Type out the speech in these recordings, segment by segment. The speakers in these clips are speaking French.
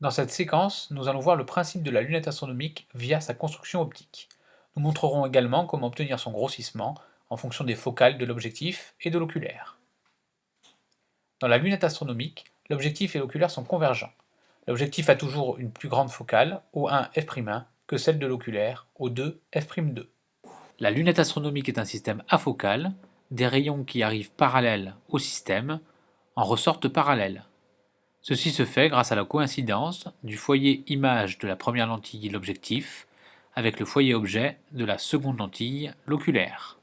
Dans cette séquence, nous allons voir le principe de la lunette astronomique via sa construction optique. Nous montrerons également comment obtenir son grossissement en fonction des focales de l'objectif et de l'oculaire. Dans la lunette astronomique, l'objectif et l'oculaire sont convergents. L'objectif a toujours une plus grande focale, O1 f'1, que celle de l'oculaire, O2 f'2. La lunette astronomique est un système afocal, des rayons qui arrivent parallèles au système en ressortent parallèles. Ceci se fait grâce à la coïncidence du foyer image de la première lentille, l'objectif, avec le foyer objet de la seconde lentille, l'oculaire.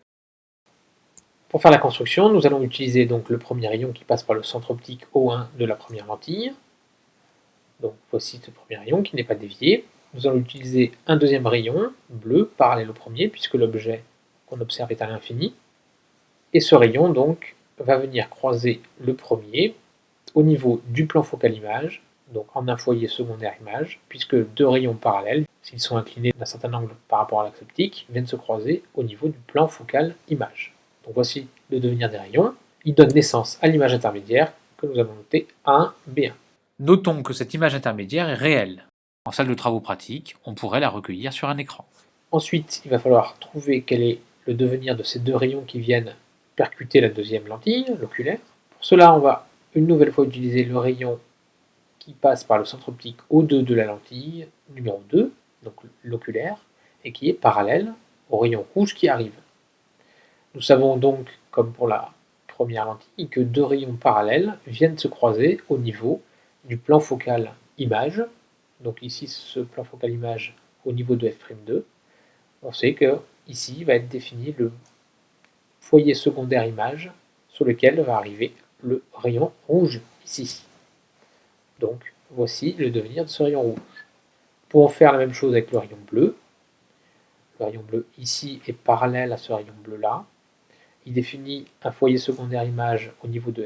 Pour faire la construction, nous allons utiliser donc le premier rayon qui passe par le centre optique O1 de la première lentille. Donc voici ce premier rayon qui n'est pas dévié. Nous allons utiliser un deuxième rayon bleu parallèle au premier puisque l'objet qu'on observe est à l'infini. Et ce rayon donc va venir croiser le premier au niveau du plan focal image, donc en un foyer secondaire image, puisque deux rayons parallèles, s'ils sont inclinés d'un certain angle par rapport à l'axe optique, viennent se croiser au niveau du plan focal image. Donc voici le devenir des rayons. Il donne naissance à l'image intermédiaire que nous avons notée A1, B1. Notons que cette image intermédiaire est réelle. En salle de travaux pratiques, on pourrait la recueillir sur un écran. Ensuite, il va falloir trouver quel est le devenir de ces deux rayons qui viennent percuter la deuxième lentille, l'oculaire. Pour cela, on va une nouvelle fois utiliser le rayon qui passe par le centre optique O2 de la lentille, numéro 2, donc l'oculaire, et qui est parallèle au rayon rouge qui arrive. Nous savons donc, comme pour la première lentille, que deux rayons parallèles viennent se croiser au niveau du plan focal image. Donc ici, ce plan focal image au niveau de f'2. On sait que ici va être défini le foyer secondaire image sur lequel va arriver le rayon rouge ici. Donc voici le devenir de ce rayon rouge. Pour en faire la même chose avec le rayon bleu. Le rayon bleu ici est parallèle à ce rayon bleu là il définit un foyer secondaire image au niveau du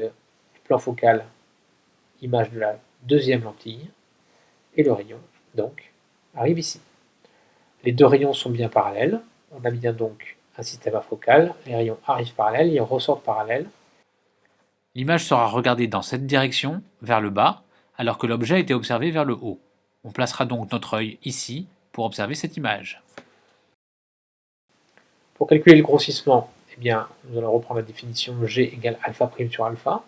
plan focal image de la deuxième lentille, et le rayon, donc, arrive ici. Les deux rayons sont bien parallèles, on a bien donc un système afocal, les rayons arrivent parallèles, ils ressortent parallèles. L'image sera regardée dans cette direction, vers le bas, alors que l'objet était observé vers le haut. On placera donc notre œil ici pour observer cette image. Pour calculer le grossissement, eh bien, nous allons reprendre la définition G égale alpha prime sur alpha.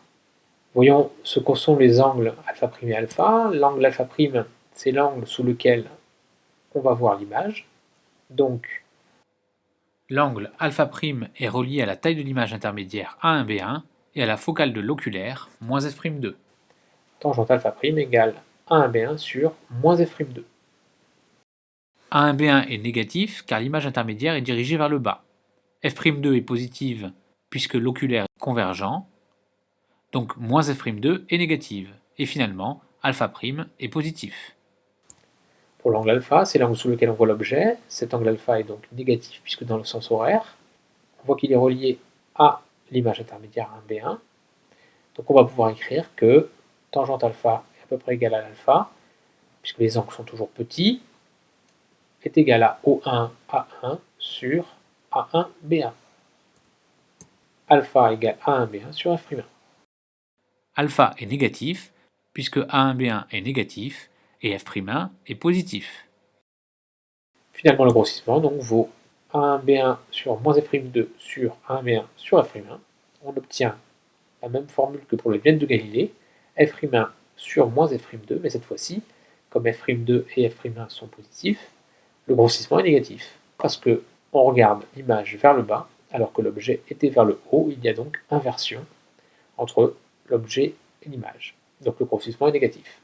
Voyons ce que sont les angles alpha prime et alpha. L'angle alpha prime, c'est l'angle sous lequel on va voir l'image. Donc, l'angle alpha prime est relié à la taille de l'image intermédiaire A1B1 et à la focale de l'oculaire, moins f'2. Tangente alpha prime égale A1B1 sur moins f'2. A1B1 est négatif car l'image intermédiaire est dirigée vers le bas f'2 est positive puisque l'oculaire est convergent, donc moins f'2 est négative, et finalement alpha' est positif. Pour l'angle alpha, c'est l'angle sous lequel on voit l'objet, cet angle alpha est donc négatif puisque dans le sens horaire, on voit qu'il est relié à l'image intermédiaire 1b1, donc on va pouvoir écrire que tangente alpha est à peu près égale à l'alpha, puisque les angles sont toujours petits, est égal à O1 A1 sur a1, B1. Alpha égale A1, B1 sur F'1. Alpha est négatif, puisque A1, B1 est négatif, et F'1 est positif. Finalement, le grossissement donc, vaut A1, B1 sur moins F'2 sur A1, B1 sur F'1. On obtient la même formule que pour les viennes de Galilée, F'1 sur moins F'2, mais cette fois-ci, comme F'2 et F'1 sont positifs, le grossissement est négatif, parce que on regarde l'image vers le bas, alors que l'objet était vers le haut, il y a donc inversion entre l'objet et l'image. Donc le grossissement est négatif.